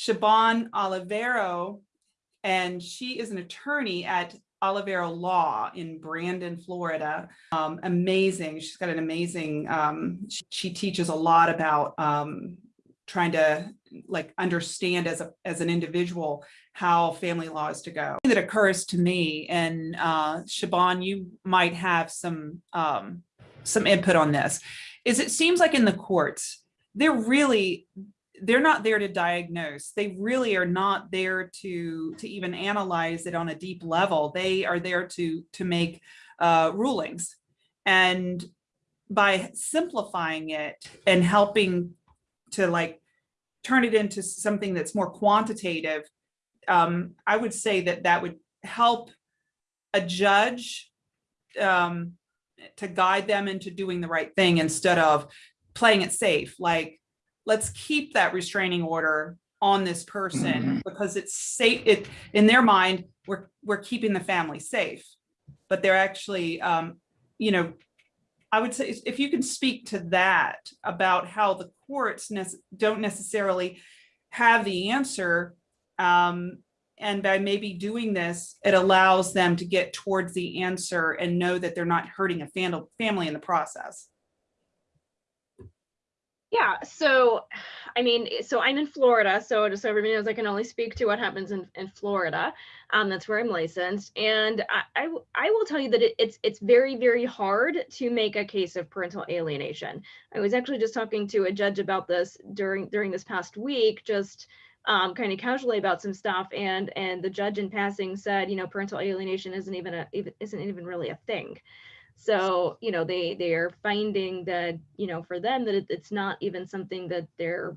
Siobhan Olivero, and she is an attorney at Olivero Law in Brandon, Florida. Um, amazing. She's got an amazing, um, she, she teaches a lot about um, trying to like understand as a as an individual how family law is to go. That occurs to me and uh, Siobhan, you might have some um, some input on this. Is it seems like in the courts, they're really they're not there to diagnose. They really are not there to to even analyze it on a deep level. They are there to to make uh, rulings. And by simplifying it and helping to like turn it into something that's more quantitative, um, I would say that that would help a judge um, to guide them into doing the right thing instead of playing it safe. Like, let's keep that restraining order on this person mm -hmm. because it's safe. It in their mind, we're we're keeping the family safe, but they're actually, um, you know, I would say if you can speak to that about how the courts ne don't necessarily have the answer, um, and by maybe doing this, it allows them to get towards the answer and know that they're not hurting a fam family in the process. Yeah, so I mean, so I'm in Florida, so just so everybody knows, I can only speak to what happens in, in Florida. Um, that's where I'm licensed, and I, I, I will tell you that it, it's it's very very hard to make a case of parental alienation. I was actually just talking to a judge about this during during this past week, just um, kind of casually about some stuff, and and the judge in passing said, you know, parental alienation isn't even a isn't even really a thing. So, you know, they they are finding that, you know, for them that it, it's not even something that they're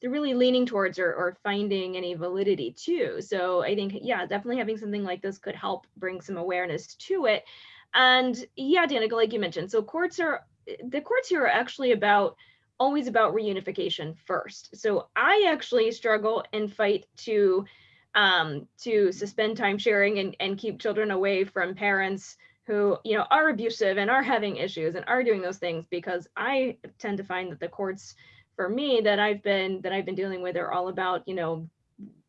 they're really leaning towards or, or finding any validity to. So I think, yeah, definitely having something like this could help bring some awareness to it. And yeah, Danica, like you mentioned, so courts are the courts here are actually about always about reunification first. So I actually struggle and fight to um, to suspend time sharing and, and keep children away from parents who you know are abusive and are having issues and are doing those things because I tend to find that the courts for me that I've been that I've been dealing with are all about you know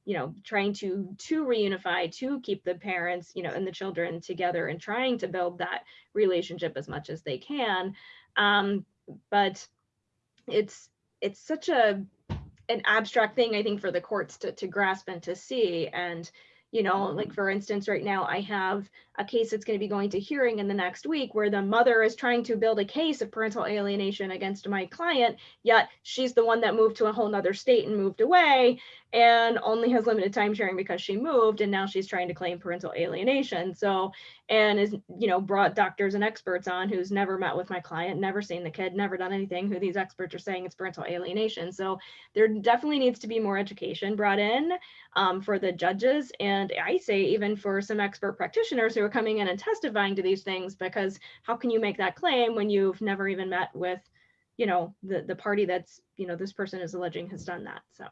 you know trying to to reunify to keep the parents you know and the children together and trying to build that relationship as much as they can. Um but it's it's such a an abstract thing i think for the courts to, to grasp and to see. And you know like mm-hmm. for instance right now i have a case that's going to be going to hearing in the next week where the mother is trying to build a case of parental alienation against my client yet she's the one that moved to a whole nother state and moved away and only has limited time sharing because she moved and now she's trying to claim parental alienation. So and is you know brought doctors and experts on who's never met with my client never seen the kid never done anything who these experts are saying it's parental alienation. So there definitely needs to be more education brought in um, for the judges and i say even for some expert practitioners who are coming in and testifying to these things because how can you make that claim when you've never even met with you know the the party that's you know this person is alleging has done that so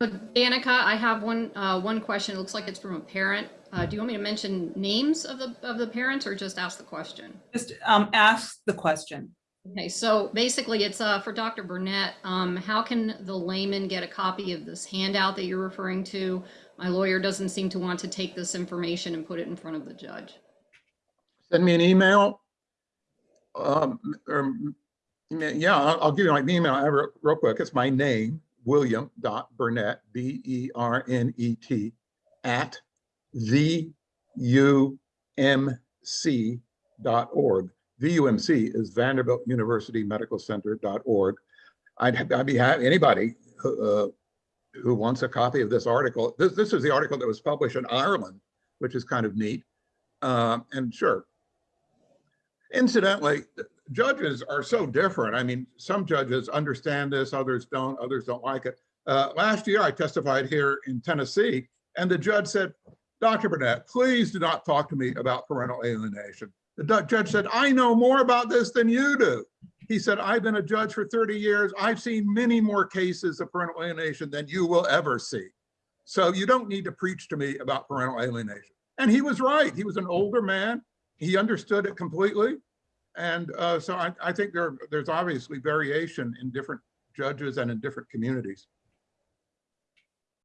so Danica, I have one uh, one question. It looks like it's from a parent. Uh, do you want me to mention names of the of the parents or just ask the question? Just um, ask the question. Okay, so basically it's uh, for Dr. Bernet. Um, how can the layman get a copy of this handout that you're referring to? My lawyer doesn't seem to want to take this information and put it in front of the judge. Send me an email. Um, or, yeah, I'll, I'll give you my email real quick. It's my name, william.bernet, B-E-R-N-E-T, at VUMC.org. VUMC is Vanderbilt University Medical Center.org. I'd, I'd be happy, anybody uh, who wants a copy of this article. This, this is the article that was published in Ireland, which is kind of neat. Um, and sure. Incidentally, judges are so different. I mean, some judges understand this, others don't, others don't like it. Uh, last year, I testified here in Tennessee, and the judge said, Dr. Bernet, please do not talk to me about parental alienation. The judge said, I know more about this than you do. He said, I've been a judge for 30 years. I've seen many more cases of parental alienation than you will ever see. So you don't need to preach to me about parental alienation. And he was right. He was an older man. He understood it completely. And uh, so I, I think there, there's obviously variation in different judges and in different communities.